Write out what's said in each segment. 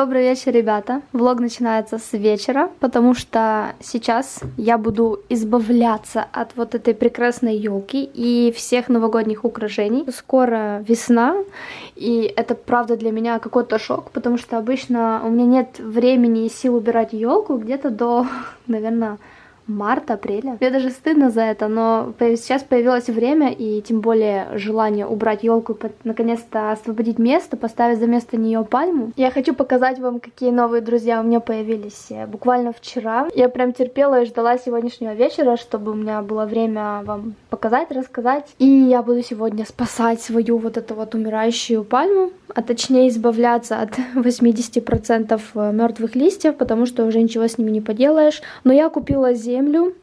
Добрый вечер, ребята. Влог начинается с вечера, потому что сейчас я буду избавляться от вот этой прекрасной елки и всех новогодних украшений. Скоро весна, и это правда для меня какой-то шок, потому что обычно у меня нет времени и сил убирать елку где-то до, наверное, март-апреля. Мне даже стыдно за это, но сейчас появилось время и тем более желание убрать елку, наконец-то освободить место, поставить за место нее пальму. Я хочу показать вам, какие новые друзья у меня появились э, буквально вчера. Я прям терпела и ждала сегодняшнего вечера, чтобы у меня было время вам показать, рассказать. И я буду сегодня спасать свою вот эту вот умирающую пальму, а точнее избавляться от 80% э, мертвых листьев, потому что уже ничего с ними не поделаешь. Но я купила землю землю.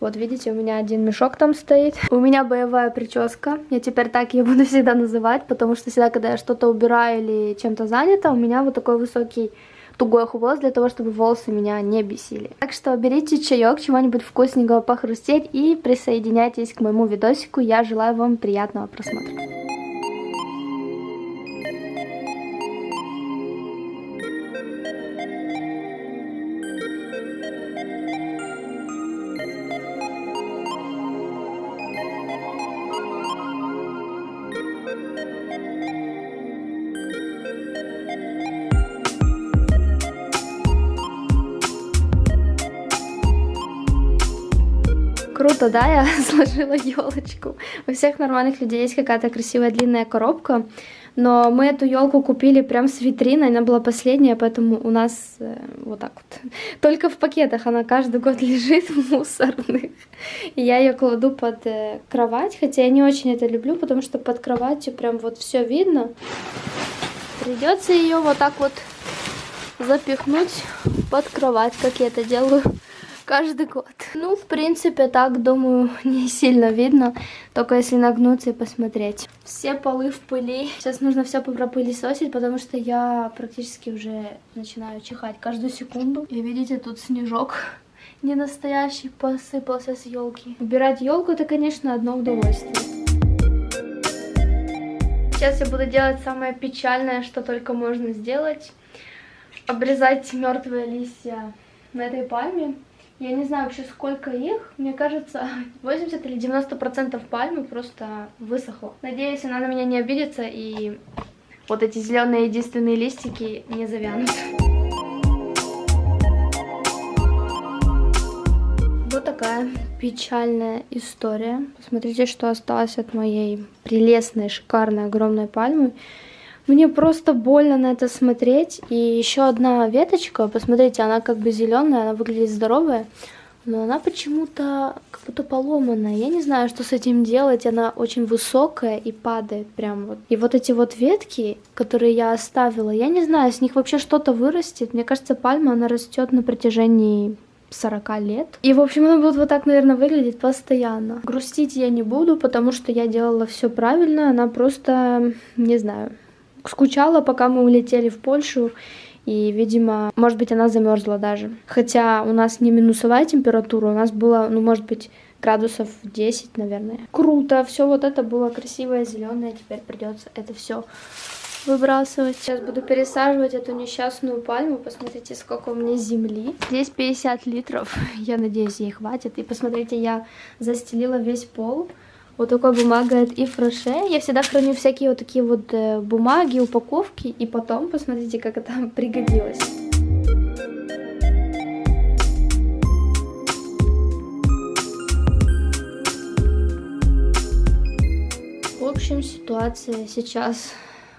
Вот видите, у меня один мешок там стоит. У меня боевая прическа. Я теперь так ее буду всегда называть, потому что всегда, когда я что-то убираю или чем-то занята, у меня вот такой высокий тугой хвост для того, чтобы волосы меня не бесили. Так что берите чаек, чего-нибудь вкусненького похрустеть и присоединяйтесь к моему видосику. Я желаю вам приятного просмотра. Круто, да, я сложила елочку. У всех нормальных людей есть какая-то красивая длинная коробка, но мы эту елку купили прям с витриной, она была последняя, поэтому у нас э, вот так вот. Только в пакетах она каждый год лежит в мусорных. И я ее кладу под э, кровать, хотя я не очень это люблю, потому что под кроватью прям вот все видно. Придется ее вот так вот запихнуть под кровать, как я это делаю каждый год. Ну, в принципе, так, думаю, не сильно видно, только если нагнуться и посмотреть. Все полы в пыли. Сейчас нужно все пропылесосить, потому что я практически уже начинаю чихать каждую секунду. И видите, тут снежок не настоящий посыпался с елки. Убирать елку это, конечно, одно удовольствие. Сейчас я буду делать самое печальное, что только можно сделать. Обрезать мертвые листья на этой пальме. Я не знаю вообще сколько их. Мне кажется, 80 или 90 процентов пальмы просто высохло. Надеюсь, она на меня не обидится и вот эти зеленые единственные листики не завянут. Вот такая печальная история. Посмотрите, что осталось от моей прелестной, шикарной, огромной пальмы. Мне просто больно на это смотреть. И еще одна веточка, посмотрите, она как бы зеленая, она выглядит здоровая, но она почему-то как будто поломанная. Я не знаю, что с этим делать. Она очень высокая и падает прям вот. И вот эти вот ветки, которые я оставила, я не знаю, с них вообще что-то вырастет. Мне кажется, пальма, она растет на протяжении 40 лет. И, в общем, она будет вот так, наверное, выглядеть постоянно. Грустить я не буду, потому что я делала все правильно. Она просто, не знаю, скучала, пока мы улетели в Польшу. И, видимо, может быть, она замерзла даже. Хотя у нас не минусовая температура, у нас было, ну, может быть, градусов 10, наверное. Круто, все вот это было красивое, зеленое. Теперь придется это все выбрасывать. Сейчас буду пересаживать эту несчастную пальму. Посмотрите, сколько у меня земли. Здесь 50 литров. Я надеюсь, ей хватит. И посмотрите, я застелила весь пол вот такой бумагой от Ив Роше. Я всегда храню всякие вот такие вот э, бумаги, упаковки. И потом, посмотрите, как это пригодилось. В общем, ситуация сейчас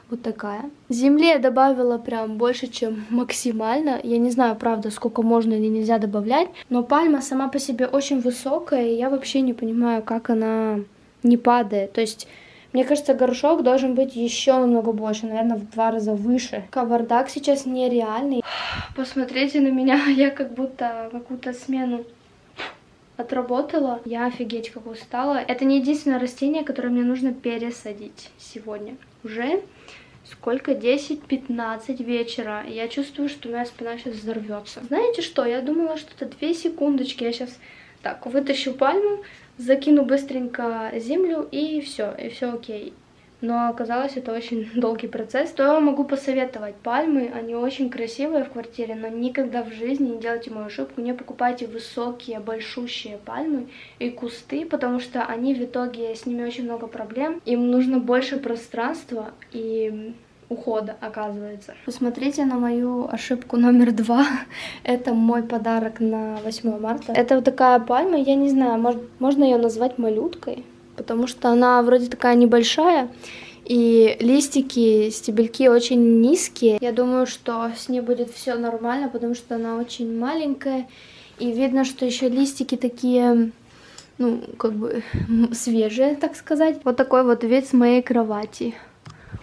вот такая. Земли я добавила прям больше, чем максимально. Я не знаю, правда, сколько можно или нельзя добавлять. Но пальма сама по себе очень высокая, и я вообще не понимаю, как она не падает. То есть, мне кажется, горшок должен быть еще намного больше, наверное, в два раза выше. Кавардак сейчас нереальный. Посмотрите на меня, я как будто какую-то смену отработала. Я офигеть как устала. Это не единственное растение, которое мне нужно пересадить сегодня. Уже сколько? 10-15 вечера. Я чувствую, что моя спина сейчас взорвется. Знаете что? Я думала, что это 2 секундочки. Я сейчас так вытащу пальму, закину быстренько землю и все, и все окей. но оказалось это очень долгий процесс. То я могу посоветовать. Пальмы, они очень красивые в квартире, но никогда в жизни не делайте мою ошибку. Не покупайте высокие, большущие пальмы и кусты, потому что они в итоге, с ними очень много проблем. Им нужно больше пространства и ухода, оказывается. Посмотрите на мою ошибку номер два. Это мой подарок на 8 марта. Это вот такая пальма, я не знаю, может, можно ее назвать малюткой? потому что она вроде такая небольшая, и листики, стебельки очень низкие. Я думаю, что с ней будет все нормально, потому что она очень маленькая, и видно, что еще листики такие, ну, как бы свежие, так сказать. Вот такой вот вид с моей кровати.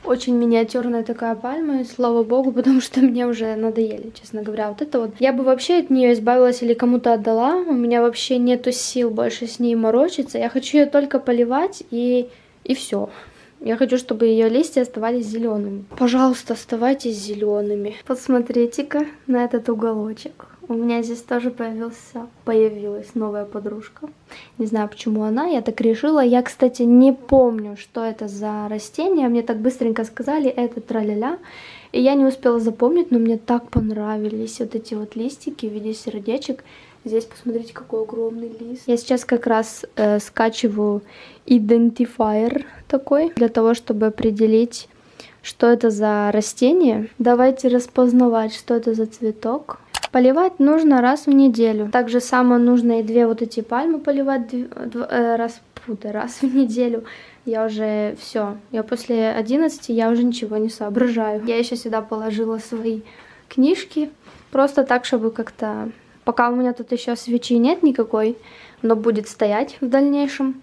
Очень миниатюрная такая пальма, и слава богу, потому что мне уже надоели, честно говоря. Вот это вот. Я бы вообще от нее избавилась или кому-то отдала. У меня вообще нету сил больше с ней морочиться. Я хочу ее только поливать и, и все. Я хочу, чтобы ее листья оставались зелеными. Пожалуйста, оставайтесь зелеными. Посмотрите-ка на этот уголочек. У меня здесь тоже появился, появилась новая подружка. Не знаю, почему она, я так решила. Я, кстати, не помню, что это за растение. Мне так быстренько сказали, это траля-ля. И я не успела запомнить, но мне так понравились вот эти вот листики в виде сердечек. Здесь посмотрите, какой огромный лист. Я сейчас как раз э, скачиваю идентифайер такой, для того, чтобы определить, что это за растение. Давайте распознавать, что это за цветок. Поливать нужно раз в неделю. Также само нужно и две вот эти пальмы поливать э, раз, раз в неделю. Я уже все. Я после 11 я уже ничего не соображаю. Я еще сюда положила свои книжки. Просто так, чтобы как-то... Пока у меня тут еще свечи нет никакой, но будет стоять в дальнейшем.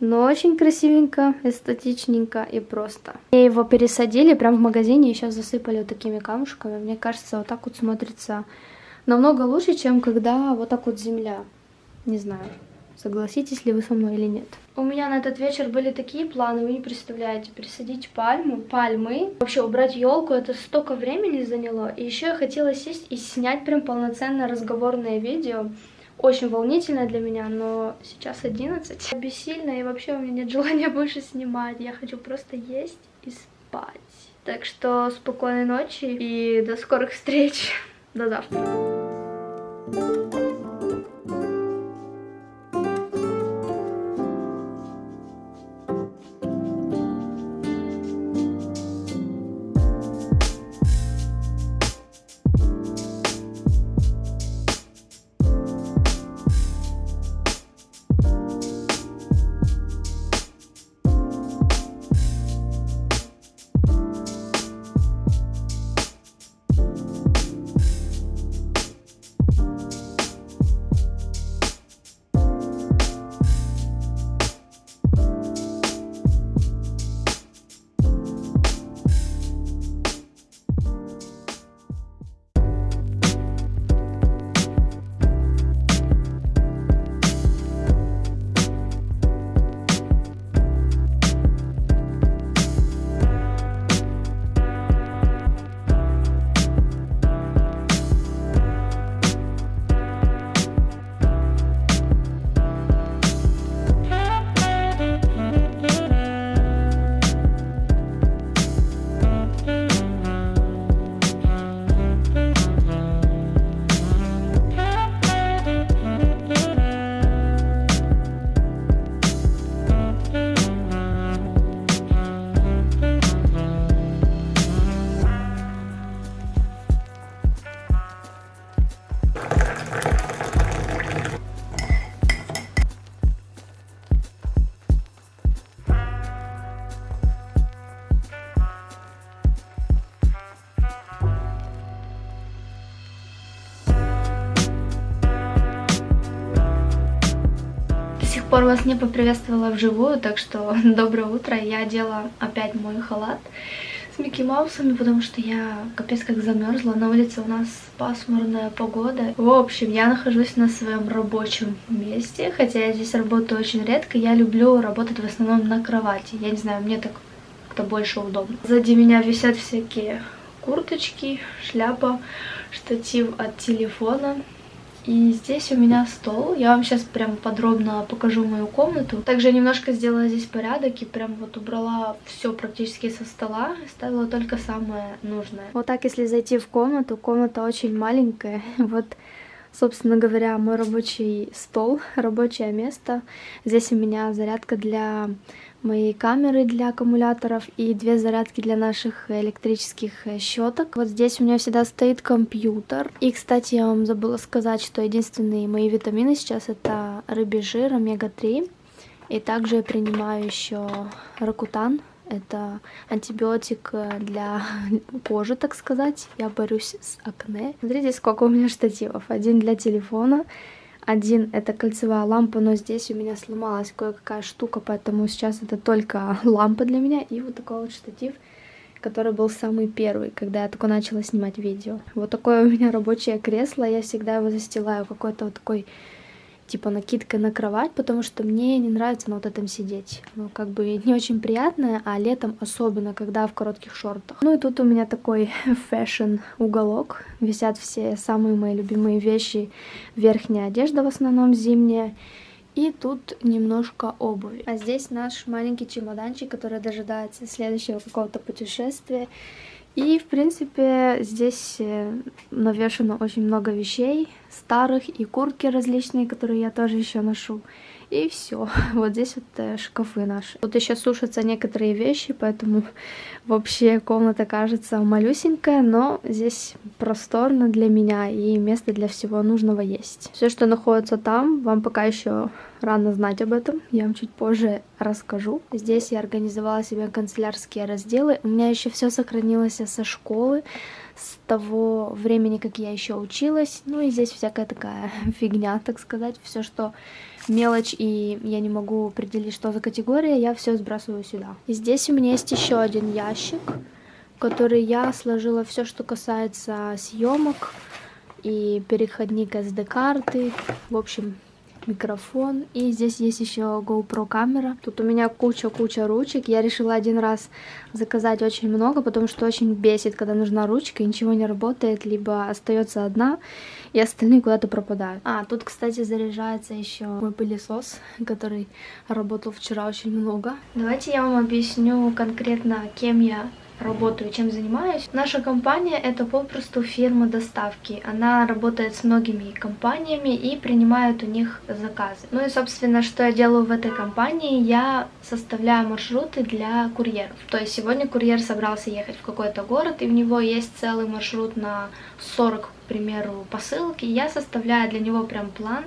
Но очень красивенько, эстетичненько и просто. И его пересадили прям в магазине и сейчас засыпали вот такими камушками. Мне кажется, вот так вот смотрится намного лучше, чем когда вот так вот земля. Не знаю, согласитесь ли вы со мной или нет. У меня на этот вечер были такие планы, вы не представляете, пересадить пальму, пальмы. Вообще убрать елку, это столько времени заняло. И еще я хотела сесть и снять прям полноценное разговорное видео. Очень волнительно для меня, но сейчас 11. Бессильно и вообще у меня нет желания больше снимать. Я хочу просто есть и спать. Так что спокойной ночи и до скорых встреч. До завтра. Вас не поприветствовала вживую, так что доброе утро. Я одела опять мой халат с Микки Маусами, потому что я капец как замерзла. На улице у нас пасмурная погода. В общем, я нахожусь на своем рабочем месте, хотя я здесь работаю очень редко. Я люблю работать в основном на кровати. Я не знаю, мне так как-то больше удобно. Сзади меня висят всякие курточки, шляпа, штатив от телефона И здесь у меня стол. Я вам сейчас прям подробно покажу мою комнату. Также немножко сделала здесь порядок и прям вот убрала все практически со стола. Ставила только самое нужное. Вот так, если зайти в комнату, комната очень маленькая. Вот собственно говоря, мой рабочий стол, рабочее место. Здесь у меня зарядка для моей камеры для аккумуляторов и две зарядки для наших электрических э, щеток. Вот здесь у меня всегда стоит компьютер. И, кстати, я вам забыла сказать, что единственные мои витамины сейчас это рыбий жир, омега-3. И также я принимаю еще ракутан, это антибиотик э, для кожи, так сказать. Я борюсь с акне. Смотрите, сколько у меня штативов. Один для телефона, один это кольцевая лампа, но здесь у меня сломалась кое-какая штука, поэтому сейчас это только лампа для меня. И вот такой вот штатив, который был самый первый, когда я только начала снимать видео. Вот такое у меня рабочее кресло, я всегда его застилаю какой-то вот такой типа накидкой на кровать, потому что мне не нравится на вот этом сидеть. Ну, как бы не очень приятное, а летом особенно, когда в коротких шортах. Ну и тут у меня такой fashion уголок. Висят все самые мои любимые вещи. Верхняя одежда в основном зимняя. И тут немножко обуви. А здесь наш маленький чемоданчик, который дожидается следующего какого-то путешествия. И, в принципе, здесь э, навешено очень много вещей старых и куртки различные, которые я тоже еще ношу. И все. Вот здесь вот э, шкафы наши. Тут еще сушатся некоторые вещи, поэтому вообще комната кажется малюсенькая, но здесь просторно для меня и место для всего нужного есть. Все, что находится там, вам пока еще рано знать об этом, я вам чуть позже расскажу. Здесь я организовала себе канцелярские разделы. У меня еще все сохранилось со школы, с того времени, как я еще училась. Ну и здесь всякая такая фигня, так сказать. Все, что мелочь, и я не могу определить, что за категория, я все сбрасываю сюда. И здесь у меня есть еще один ящик, в который я сложила все, что касается съемок и переходник SD-карты. В общем, микрофон. И здесь есть еще GoPro камера. Тут у меня куча-куча ручек. Я решила один раз заказать очень много, потому что очень бесит, когда нужна ручка, и ничего не работает, либо остается одна, и остальные куда-то пропадают. А, тут, кстати, заряжается еще мой пылесос, который работал вчера очень много. Давайте я вам объясню конкретно, кем я работаю, чем занимаюсь. Наша компания это попросту фирма доставки. Она работает с многими компаниями и принимает у них заказы. Ну и, собственно, что я делаю в этой компании? Я составляю маршруты для курьеров. То есть сегодня курьер собрался ехать в какой-то город, и у него есть целый маршрут на 40 к примеру, посылки, я составляю для него прям план,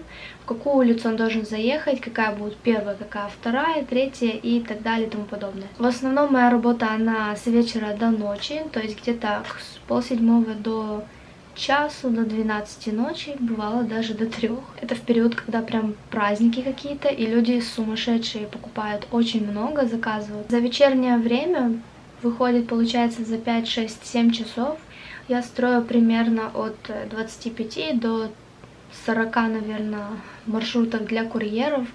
какую улицу он должен заехать, какая будет первая, какая вторая, третья и так далее и тому подобное. В основном моя работа, она с вечера до ночи, то есть где-то с полседьмого до часу, до 12 ночи, бывало даже до трех. Это в период, когда прям праздники какие-то, и люди сумасшедшие покупают очень много, заказывают. За вечернее время выходит, получается, за 5, 6, 7 часов я строю примерно от 25 до 40, наверное, маршрутов для курьеров.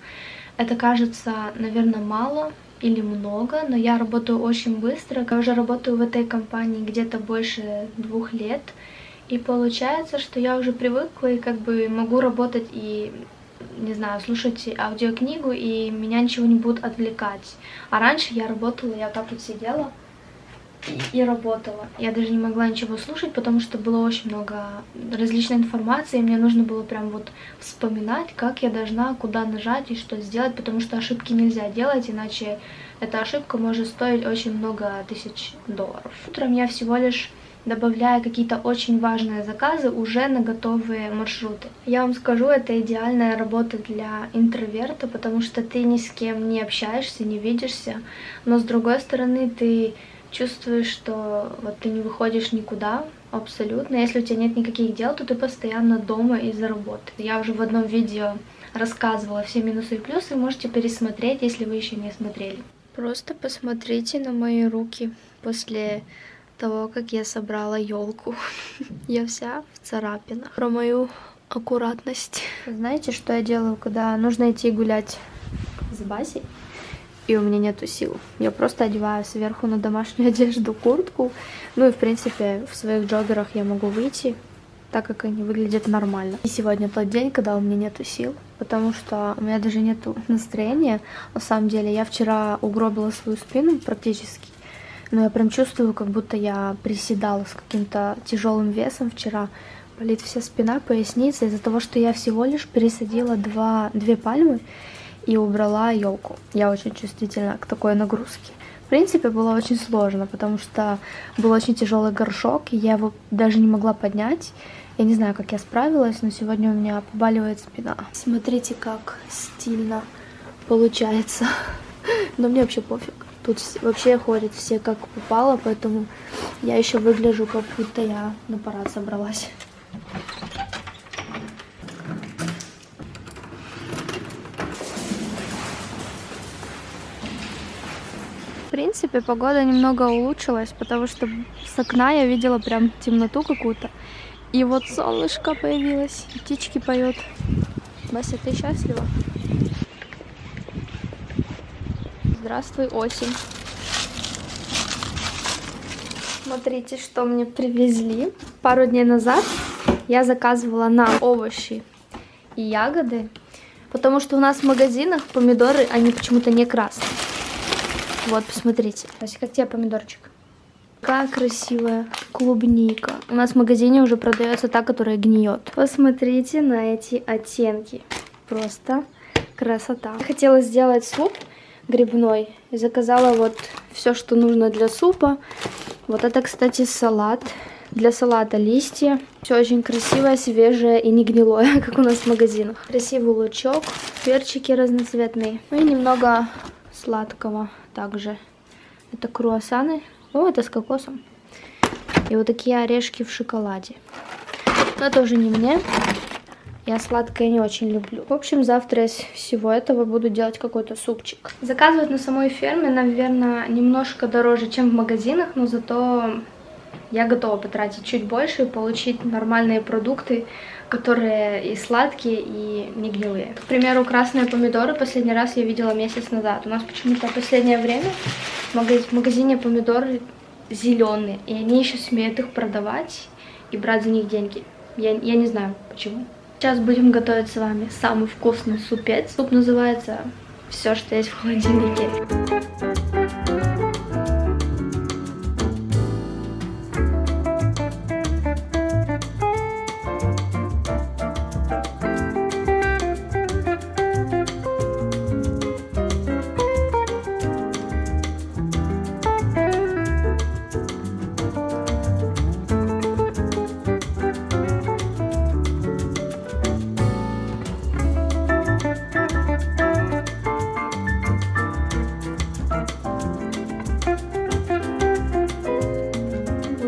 Это кажется, наверное, мало или много, но я работаю очень быстро. Я уже работаю в этой компании где-то больше двух лет. И получается, что я уже привыкла и как бы могу работать и не знаю, слушать аудиокнигу, и меня ничего не будет отвлекать. А раньше я работала, я так вот сидела, и работала. Я даже не могла ничего слушать, потому что было очень много различной информации, и мне нужно было прям вот вспоминать, как я должна, куда нажать и что сделать, потому что ошибки нельзя делать, иначе эта ошибка может стоить очень много тысяч долларов. Утром я всего лишь добавляю какие-то очень важные заказы уже на готовые маршруты. Я вам скажу, это идеальная работа для интроверта, потому что ты ни с кем не общаешься, не видишься, но с другой стороны ты чувствуешь, что вот ты не выходишь никуда абсолютно. Если у тебя нет никаких дел, то ты постоянно дома из-за работы. Я уже в одном видео рассказывала все минусы и плюсы, можете пересмотреть, если вы еще не смотрели. Просто посмотрите на мои руки после того, как я собрала елку. Я вся в царапинах. Про мою аккуратность. Знаете, что я делаю, когда нужно идти гулять с Басей? И у меня нету сил. Я просто одеваю сверху на домашнюю одежду куртку. Ну и, в принципе, в своих джоггерах я могу выйти так как они выглядят нормально. И сегодня тот день, когда у меня нету сил, потому что у меня даже нету настроения. На самом деле, я вчера угробила свою спину практически, но я прям чувствую, как будто я приседала с каким-то тяжелым весом вчера. Болит вся спина, поясница из-за того, что я всего лишь пересадила два, две пальмы и убрала елку. Я очень чувствительна к такой нагрузке. В принципе, было очень сложно, потому что был очень тяжелый горшок, и я его даже не могла поднять. Я не знаю, как я справилась, но сегодня у меня побаливает спина. Смотрите, как стильно получается. Но мне вообще пофиг. Тут вообще ходят все как попало, поэтому я еще выгляжу, как будто я на парад собралась. Принципе, погода немного улучшилась, потому что с окна я видела прям темноту какую-то. И вот солнышко появилось, птички поют. Вася, ты счастлива? Здравствуй, осень. Смотрите, что мне привезли. Пару дней назад я заказывала на овощи и ягоды, потому что у нас в магазинах помидоры, они почему-то не красные. Вот, посмотрите. Вася, как тебе помидорчик? Какая красивая клубника. У нас в магазине уже продается та, которая гниет. Посмотрите на эти оттенки. Просто красота. Хотела сделать суп грибной. И заказала вот все, что нужно для супа. Вот это, кстати, салат. Для салата листья. Все очень красивое, свежее и не гнилое, как у нас в магазинах. Красивый лучок, перчики разноцветные. Ну и немного сладкого также. Это круассаны о, это с кокосом. И вот такие орешки в шоколаде. Но тоже не мне. Я сладкое не очень люблю. В общем, завтра из всего этого буду делать какой-то супчик. Заказывать на самой ферме, наверное, немножко дороже, чем в магазинах, но зато я готова потратить чуть больше и получить нормальные продукты, которые и сладкие, и не гнилые. К примеру, красные помидоры последний раз я видела месяц назад. У нас почему-то последнее время в магазине помидоры зеленые, и они еще смеют их продавать и брать за них деньги. Я, я не знаю почему. Сейчас будем готовить с вами самый вкусный супец. Суп называется «Все, что есть в холодильнике».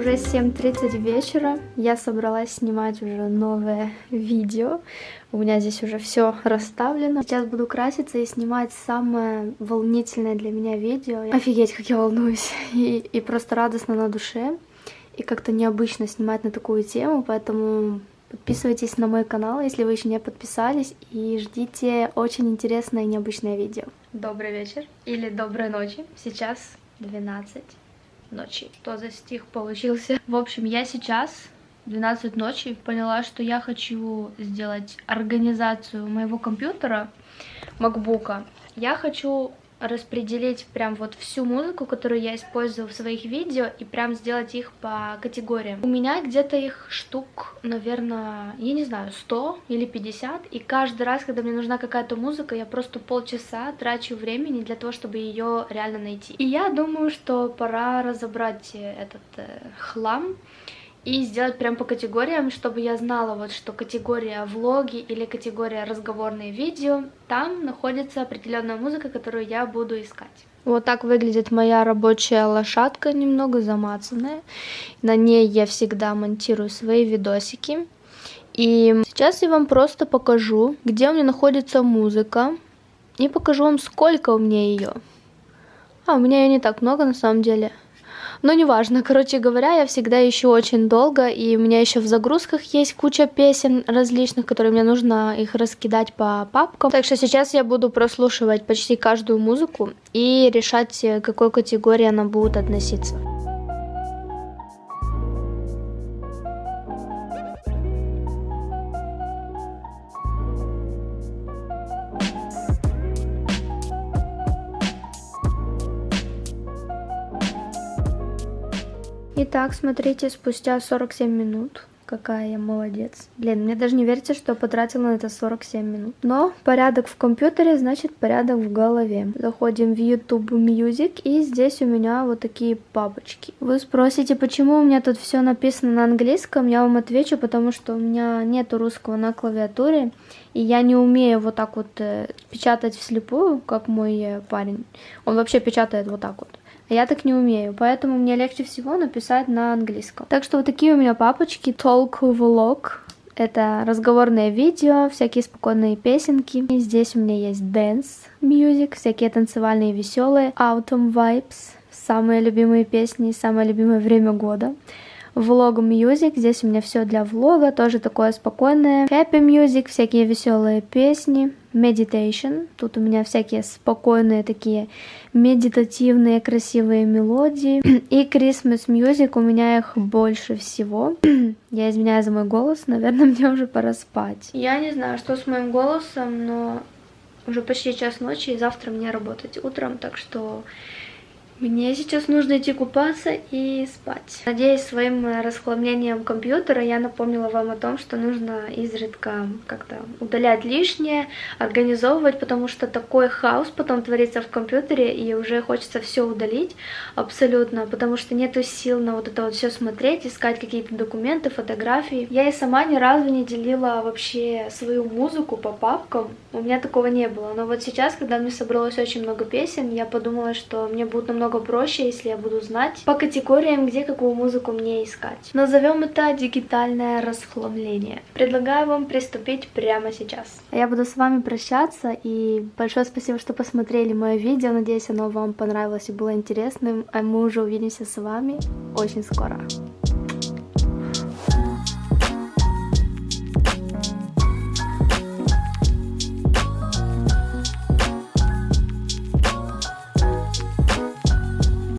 Уже 7.30 вечера. Я собралась снимать уже новое видео. У меня здесь уже все расставлено. Сейчас буду краситься и снимать самое волнительное для меня видео. Офигеть, как я волнуюсь. И, и просто радостно на душе. И как-то необычно снимать на такую тему, поэтому подписывайтесь на мой канал, если вы еще не подписались, и ждите очень интересное и необычное видео. Добрый вечер или доброй ночи. Сейчас 12 ночи. За стих получился? В общем, я сейчас 12 ночи поняла, что я хочу сделать организацию моего компьютера, макбука. Я хочу распределить прям вот всю музыку, которую я использую в своих видео, и прям сделать их по категориям. У меня где-то их штук, наверное, я не знаю, 100 или 50, и каждый раз, когда мне нужна какая-то музыка, я просто полчаса трачу времени для того, чтобы ее реально найти. И я думаю, что пора разобрать этот э, хлам, и сделать прям по категориям, чтобы я знала, вот что категория влоги или категория разговорные видео, там находится определенная музыка, которую я буду искать. Вот так выглядит моя рабочая лошадка, немного замацанная. На ней я всегда монтирую свои видосики. И сейчас я вам просто покажу, где у меня находится музыка. И покажу вам, сколько у меня ее. А, у меня ее не так много на самом деле. Но неважно, короче говоря, я всегда ищу очень долго, и у меня еще в загрузках есть куча песен различных, которые мне нужно их раскидать по папкам. Так что сейчас я буду прослушивать почти каждую музыку и решать, к какой категории она будет относиться. Итак, смотрите, спустя 47 минут Какая я молодец. Блин, мне даже не верится, что потратила на это 47 минут. Но порядок в компьютере, значит порядок в голове. Заходим в YouTube Music, и здесь у меня вот такие папочки. Вы спросите, почему у меня тут все написано на английском? Я вам отвечу, потому что у меня нету русского на клавиатуре, и я не умею вот так вот э, печатать вслепую, как мой э, парень. Он вообще печатает вот так вот. Я так не умею, поэтому мне легче всего написать на английском. Так что вот такие у меня папочки. Talk Vlog. Это разговорное видео, всякие спокойные песенки. И здесь у меня есть dance music, всякие танцевальные веселые. Autumn Vibes, самые любимые песни, самое любимое время года. Влог Music, здесь у меня все для влога, тоже такое спокойное. Happy Music, всякие веселые песни. Meditation, тут у меня всякие спокойные такие медитативные красивые мелодии. И Christmas Music, у меня их больше всего. Я извиняюсь за мой голос, наверное, мне уже пора спать. Я не знаю, что с моим голосом, но уже почти час ночи, и завтра мне работать утром, так что мне сейчас нужно идти купаться и спать. Надеюсь, своим расхламлением компьютера я напомнила вам о том, что нужно изредка как-то удалять лишнее, организовывать, потому что такой хаос потом творится в компьютере, и уже хочется все удалить абсолютно, потому что нету сил на вот это вот все смотреть, искать какие-то документы, фотографии. Я и сама ни разу не делила вообще свою музыку по папкам, у меня такого не было. Но вот сейчас, когда мне собралось очень много песен, я подумала, что мне будет намного намного проще, если я буду знать по категориям, где какую музыку мне искать. Назовем это дигитальное расхламление. Предлагаю вам приступить прямо сейчас. Я буду с вами прощаться, и большое спасибо, что посмотрели мое видео. Надеюсь, оно вам понравилось и было интересным. А мы уже увидимся с вами очень скоро.